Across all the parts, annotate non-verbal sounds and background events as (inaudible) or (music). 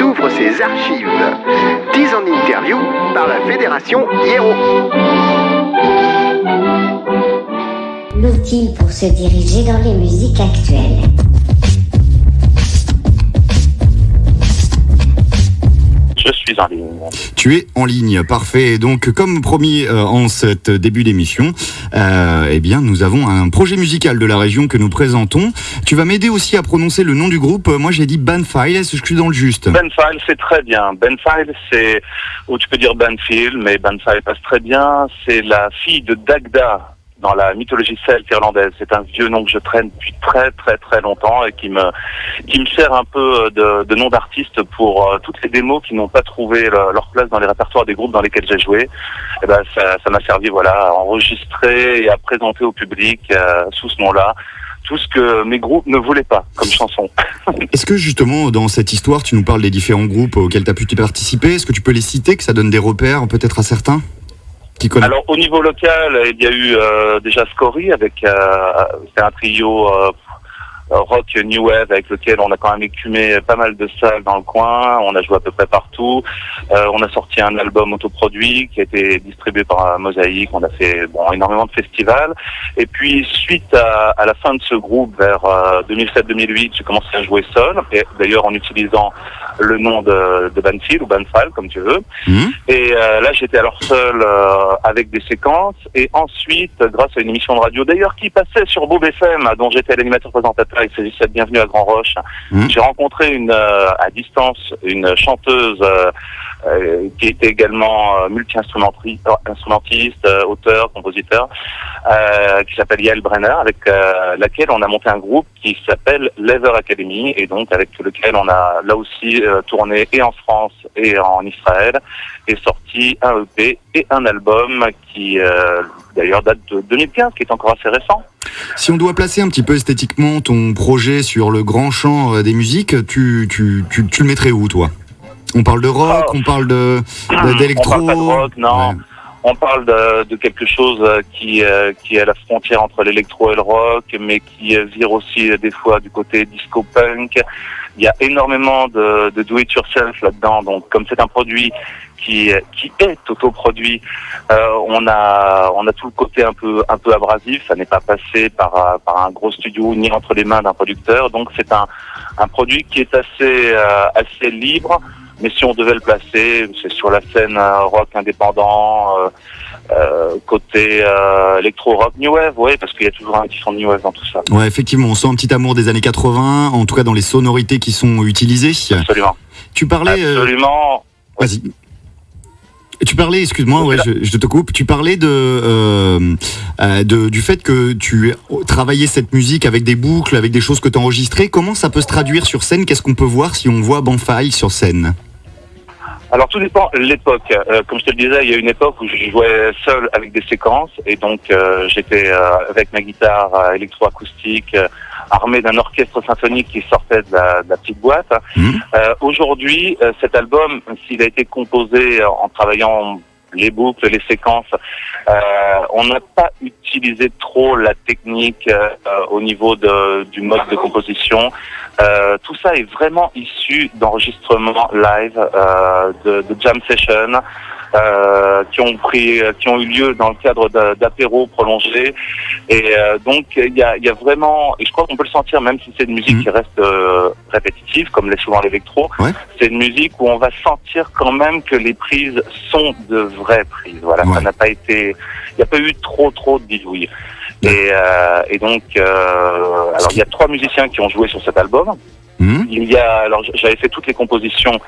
nous ouvre ses archives. 10 en interview par la Fédération Hiero. L'outil pour se diriger dans les musiques actuelles. Suis en ligne. Tu es en ligne, parfait. Donc, comme promis euh, en cet début d'émission, euh, eh bien, nous avons un projet musical de la région que nous présentons. Tu vas m'aider aussi à prononcer le nom du groupe. Moi, j'ai dit Banfile. Est-ce que je suis dans le juste Banfile, c'est très bien. Banfile, c'est, ou tu peux dire Banfield, mais Banfile passe très bien. C'est la fille de Dagda, dans la mythologie celte irlandaise. C'est un vieux nom que je traîne depuis très très très longtemps et qui me qui me sert un peu de, nom d'artiste pour euh, toutes les démos qui n'ont pas trouvé le- leur place dans les répertoires des groupes dans lesquels j'ai joué. Et ben ça ça m'a servi voilà à enregistrer et à présenter au public euh, sous ce nom-là tout ce que mes groupes ne voulaient pas comme chanson. (laughs) Est-ce que justement, dans cette histoire, tu nous parles des différents groupes auxquels tu as pu participer? Est-ce que tu peux les citer, que ça donne des repères peut-être à certains? Alors au niveau local, il y a eu euh, déjà Scory avec euh, c'est un trio euh, rock new wave avec lequel on a quand même écumé pas mal de salles dans le coin. On a joué à peu près partout. Euh, on a sorti un album autoproduit qui a été distribué par euh, Mosaïque. On a fait bon énormément de festivals. Et puis suite à, à la fin de ce groupe vers euh, 2007-2008, j'ai commencé à jouer seul. Et d'ailleurs en utilisant le nom de, de Banfield ou Banfile comme tu veux. Mhm. Et euh, là, j'étais alors seul euh, avec des séquences. Et ensuite, grâce à une émission de radio, d'ailleurs, qui passait sur Bob FM, dont j'étais l'animateur présentateur, il s'agissait de Bienvenue à Grand Roche. Mhm. J'ai rencontré une euh, à distance une chanteuse euh, qui était également euh, multi-instrumentiste, instrumentiste, euh, auteur, compositeur, euh, qui s'appelle Yael Brenner, avec euh, laquelle on a monté un groupe qui s'appelle Lever Academy, et donc avec lequel on a là aussi tourné et en France et en Israël, et sorti un EP et un album qui d'ailleurs date de 2015, qui est encore assez récent. Si on doit placer un petit peu esthétiquement ton projet sur le grand champ des musiques, tu, tu, tu le mettrais où, toi? On parle de rock, Oh. on parle de d'électro On parle pas de rock, non. Ouais. On parle de, de quelque chose euh, qui, euh, qui est à la frontière entre l'électro et le rock, mais qui euh, vire aussi des fois du côté disco-punk. Il y a énormément de, de do-it-yourself là-dedans. Donc, comme c'est un produit qui, qui est autoproduit, euh, on a on a tout le côté un peu un peu abrasif. Ça n'est pas passé par par un gros studio ni entre les mains d'un producteur. Donc, c'est un un produit qui est assez euh, assez libre. Mais si on devait le placer, c'est sur la scène euh, rock indépendant, euh, euh, côté euh, électro-rock new wave, oui, parce qu'il y a toujours un petit son de new wave dans tout ça. Ouais, effectivement, on sent un petit amour des années 80, en tout cas dans les sonorités qui sont utilisées. Absolument. Tu parlais... euh, Absolument. Vas-y. Tu parlais, excuse-moi, ouais, je, je te coupe. Tu parlais de, euh, euh, de du fait que tu travaillais cette musique avec des boucles, avec des choses que tu enregistrées. Comment ça peut se traduire sur scène? Qu'est-ce qu'on peut voir si on voit Banfile sur scène? Alors tout dépend de l'époque. Euh, comme je te le disais, il y a une époque où je jouais seul avec des séquences et donc euh, j'étais euh, avec ma guitare euh, électroacoustique euh, armé d'un orchestre symphonique qui sortait de la, de la petite boîte. Mhm. Euh, Aujourd'hui, euh, cet album, s'il a été composé en travaillant les boucles, les séquences, euh, on n'a pas utilisé trop la technique euh, au niveau du mode de composition. Euh, tout ça est vraiment issu d'enregistrements live, de, de jam sessions. Euh, qui ont pris, qui ont eu lieu dans le cadre d'a- d'apéros prolongés, et euh, donc il y a, y a vraiment, et je crois qu'on peut le sentir, même si c'est une musique Mhm. qui reste euh, répétitive, comme l'est souvent l'électro, Ouais. c'est une musique où on va sentir quand même que les prises sont de vraies prises. Voilà, Ouais. ça n'a pas été, il n'y a pas eu trop trop de bidouilles. Et, euh, et donc, euh, alors il y a trois musiciens qui ont joué sur cet album. Mhm. Il y a, alors j'avais fait toutes les compositions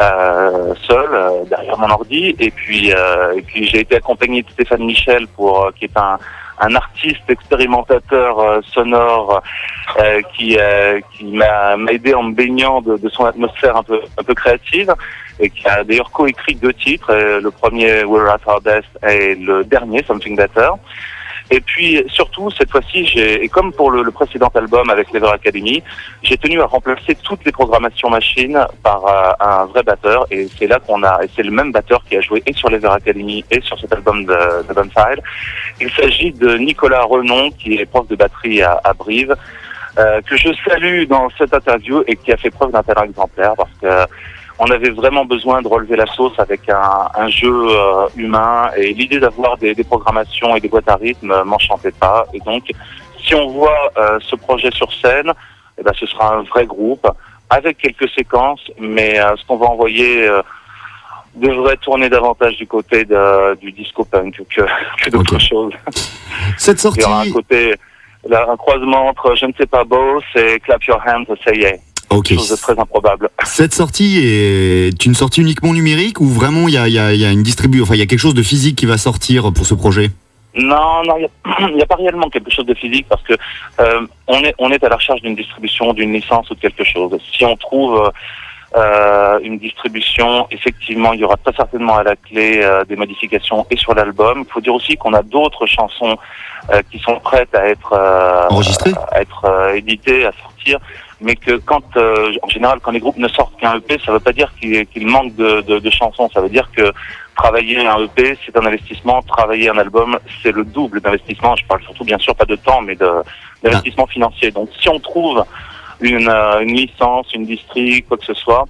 euh, seul euh, derrière mon ordi, et puis euh, et puis j'ai été accompagné de Stéphane Michel pour euh, qui est un un artiste expérimentateur euh, sonore euh, qui qui m'a aidé en me baignant de, de son atmosphère un peu un peu créative et qui a d'ailleurs coécrit deux titres, le premier We're at Our Best et le dernier Something Better. Et puis surtout cette fois-ci, j'ai et comme pour le, le précédent album avec Lever Academy, j'ai tenu à remplacer toutes les programmations machines par euh, un vrai batteur et c'est là qu'on a et c'est le même batteur qui a joué et sur Lever Academy et sur cet album de, de Bonfire. Il s'agit de Nicolas Renon qui est prof de batterie à, à Brive. euh, que je salue dans cette interview et qui a fait preuve d'un talent exemplaire parce que on avait vraiment besoin de relever la sauce avec un, un jeu euh, humain et l'idée d'avoir des, des, programmations et des boîtes à rythme euh, m'enchantait pas. Et donc, si on voit euh, ce projet sur scène, eh ben, ce sera un vrai groupe avec quelques séquences, mais euh, ce qu'on va envoyer euh, devrait tourner davantage du côté de, du disco punk que, que d'autres Ok. choses. Cette sortie, Il y aura un côté, là, un croisement entre je ne sais pas beau, c'est clap your hands, say yeah. Ok. Chose de très improbable. (laughs) Cette sortie est une sortie uniquement numérique ou vraiment il y a, il y a- il y a une distribution, enfin il y a quelque chose de physique qui va sortir pour ce projet? Non, non, il n'y (clears throat) a, pas réellement quelque chose de physique parce que euh, on est on est à la recherche d'une distribution, d'une licence ou de quelque chose. Si on trouve euh, euh, une distribution, effectivement, il y aura très certainement à la clé euh, des modifications et sur l'album. Il faut dire aussi qu'on a d'autres chansons qui sont prêtes à être Enregistrées? à être éditées, à sortir. Mais que quand, euh, en général, quand les groupes ne sortent qu'un EP, ça ne veut pas dire qu'il qu'il manque de, de, de chansons. Ça veut dire que travailler un EP, c'est un investissement. Travailler un album, c'est le double d'investissement. Je parle surtout, bien sûr, pas de temps, mais d'investissement financier. Donc, si on trouve une, euh, une licence, une distri, quoi que ce soit,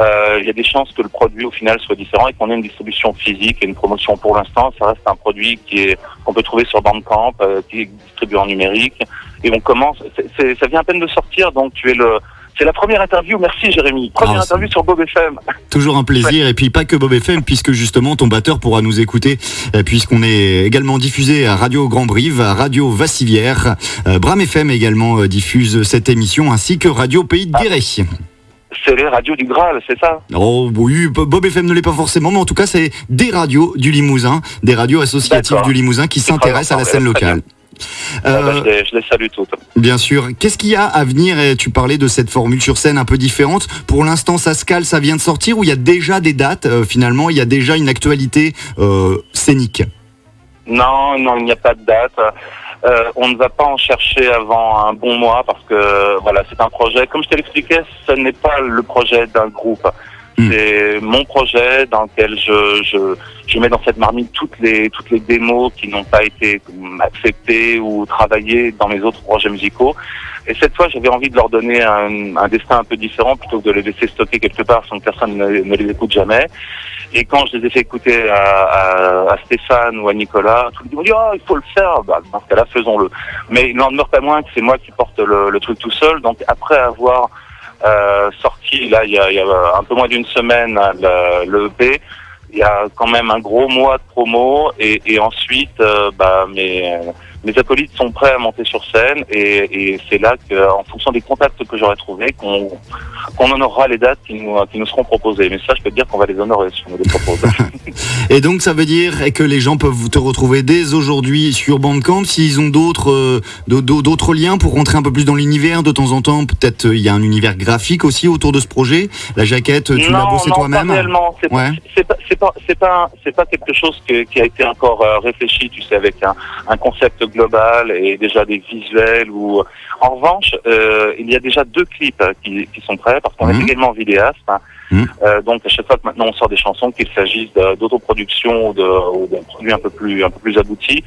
euh, il y a des chances que le produit au final soit différent et qu'on ait une distribution physique et une promotion. Pour l'instant, ça reste un produit qui est qu'on peut trouver sur Bandcamp, euh, qui est distribué en numérique. Et on commence. ça vient à peine de sortir, donc tu es le. C'est la première interview. Merci Jérémy. Première Ah, interview sur Bob FM. Toujours un plaisir et puis pas que Bob FM puisque justement ton batteur pourra nous écouter euh, puisqu'on est également diffusé à Radio Grand Brive, à Radio Vassivière, euh, Bram FM également euh, diffuse cette émission ainsi que Radio Pays de Guéret. C'est les radios du Graal, c'est ça? Oh oui, Bob FM ne l'est pas forcément, mais en tout cas c'est des radios du Limousin, des radios associatives du Limousin qui s'intéressent à la scène très Ah bah, Euh, je, les, je les salue toutes. Bien sûr. Qu'est-ce qu'il y a à venir? Et Tu parlais de cette formule sur scène un peu différente. Pour l'instant, ça se cale, ça vient de sortir ou il y a déjà des dates? Euh, Finalement, il y a déjà une actualité euh, scénique. Non, non, il n'y a pas de date. On ne va pas en chercher avant un bon mois parce que voilà, c'est un projet. Comme je te l'expliquais, ce n'est pas le projet d'un groupe. Hmm. C'est mon projet dans lequel je, je, je mets dans cette marmite toutes les toutes les démos qui n'ont pas été acceptées ou travaillées dans mes autres projets musicaux. Et cette fois, j'avais envie de leur donner un, un destin un peu différent plutôt que de les laisser stocker quelque part sans que personne ne, ne les écoute jamais. Et quand je les ai fait écouter à, à, à Stéphane ou à Nicolas, tout le monde dit oh, il faut le faire. Bah, dans ce cas-là, faisons-le. Mais il n'en demeure pas moins que c'est moi qui porte le, le truc tout seul. Donc après avoir euh, sorti là il y a, il y a un peu moins d'une semaine le, le EP, il y a quand même un gros mois de promo et, et ensuite euh, bah, mes, mes acolytes sont prêts à monter sur scène et, et c'est là qu'en fonction des contacts que j'aurai trouvés qu'on honorera les dates qui nous, qui nous seront proposées. Mais ça, je peux te dire qu'on va les honorer si on nous les propose. (laughs) (laughs) Et donc, ça veut dire que les gens peuvent te retrouver dès aujourd'hui sur Bandcamp. S'ils ont d'autres euh, d'autres liens pour rentrer un peu plus dans l'univers de temps en temps, peut-être euh, il y a un univers graphique aussi autour de ce projet. La jaquette, tu l'as bossé non, toi-même. C'est Ouais. pas, pas, pas, pas quelque chose que- qui a été encore euh, réfléchi, tu sais, avec un, un concept global et déjà des visuels. Ou en revanche, euh, il y a déjà deux clips euh, qui, qui sont prêts parce qu'on est également vidéaste. hein. Mhm. Euh, donc à chaque fois que maintenant on sort des chansons, qu'il s'agisse d'autoproduction ou d'un produit un peu plus, un peu plus abouti,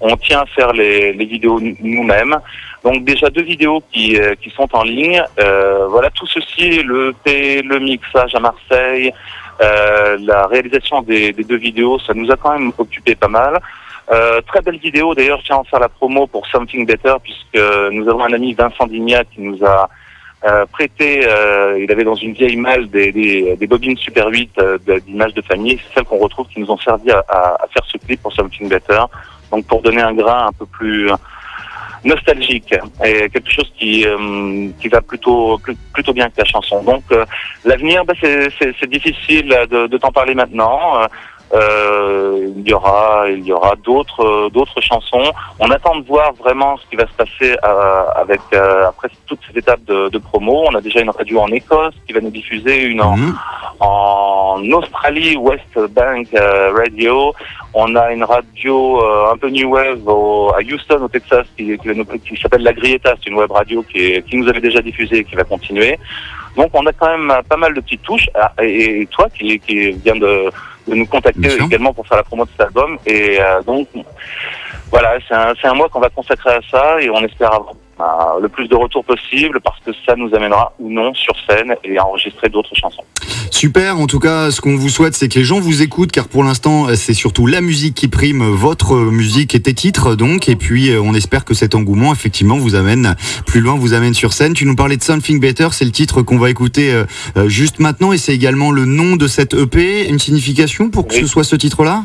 on tient à faire les, les vidéos nous-mêmes. Donc déjà deux vidéos qui, euh, qui sont en ligne. Euh, voilà tout ceci, le EP, le mixage à Marseille, euh, la réalisation des, des deux vidéos, ça nous a quand même occupé pas mal. Euh, très belle vidéo, d'ailleurs je tiens à en faire la promo pour Something Better puisque nous avons un ami Vincent Dignac qui nous a euh, prêté, euh, il avait dans une vieille malle des, des, des bobines Super 8 euh, d'images de famille, c'est celles qu'on retrouve qui nous ont servi à, à- à faire ce clip pour Something Better, donc pour donner un grain un peu plus nostalgique et quelque chose qui euh, qui va plutôt plutôt bien que la chanson. Donc euh, l'avenir, bah, c'est difficile de, de t'en parler maintenant. Euh, il y aura il y aura d'autres euh, d'autres chansons. On attend de voir vraiment ce qui va se passer euh, avec euh, après toute cette étape de, de promo. On a déjà une radio en Écosse qui va nous diffuser une en, Mhm. en Australie, West Bank Radio. On a une radio euh, un peu new wave au- à Houston, au Texas, qui, qui, qui s'appelle La Grieta. C'est une web radio qui, est- qui nous avait déjà diffusé et qui va continuer. Donc on a quand même pas mal de petites touches. Ah, Et, toi qui, qui viens de, de nous contacter Bien sûr. également pour faire la promo de cet album. Et euh, donc voilà, c'est un, c'est un mois qu'on va consacrer à ça et on espère avoir euh, le plus de retours possible parce que ça nous amènera ou non sur scène et à enregistrer d'autres chansons. Super, en tout cas, ce qu'on vous souhaite, c'est que les gens vous écoutent, car pour l'instant, c'est surtout la musique qui prime, votre musique et tes titres, donc, et puis euh, on espère que cet engouement, effectivement, vous amène plus loin, vous amène sur scène. Tu nous parlais de Something Better, c'est le titre qu'on va écouter euh, euh, juste maintenant, et c'est également le nom de cette EP, une signification pour que Oui. ce soit ce titre-là?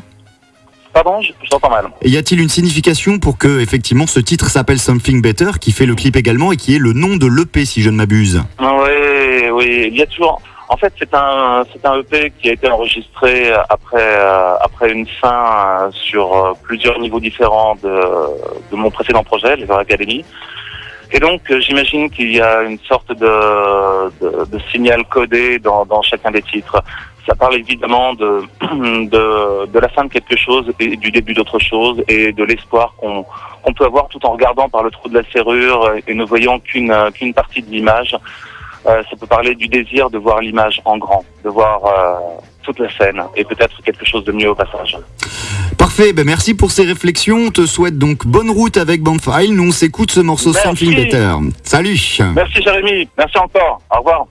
Pardon, je, je t'entends mal. Et y a-t-il une signification pour que, effectivement, ce titre s'appelle Something Better, qui fait le clip également, et qui est le nom de l'EP, si je ne m'abuse? Oui, oui, il y a toujours. En fait, c'est un, c'est un EP qui a été enregistré après, euh, après une fin euh, sur euh, plusieurs niveaux différents de, de mon précédent projet, les Academy. Et donc, euh, j'imagine qu'il y a une sorte de, de, de signal codé dans, dans chacun des titres. Ça parle évidemment de, (clears throat) de, de la fin de quelque chose et du début d'autre chose et de l'espoir qu'on qu'on peut avoir tout en regardant par le trou de la serrure et ne voyant qu'une qu'une partie de l'image. Euh, ça peut parler du désir de voir l'image en grand, de voir euh, toute la scène et peut-être quelque chose de mieux au passage. Parfait, ben merci pour ces réflexions. On te souhaite donc bonne route avec Bandfile. Nous, on s'écoute ce morceau Merci. Something Better. Salut Merci Jérémy, merci encore, au revoir.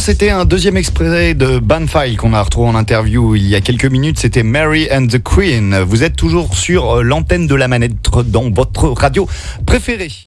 C'était un deuxième extrait de Banfile qu'on a retrouvé en interview il y a quelques minutes. C'était Mary and the Queen. Vous êtes toujours sur l'antenne de la manette dans votre radio préférée.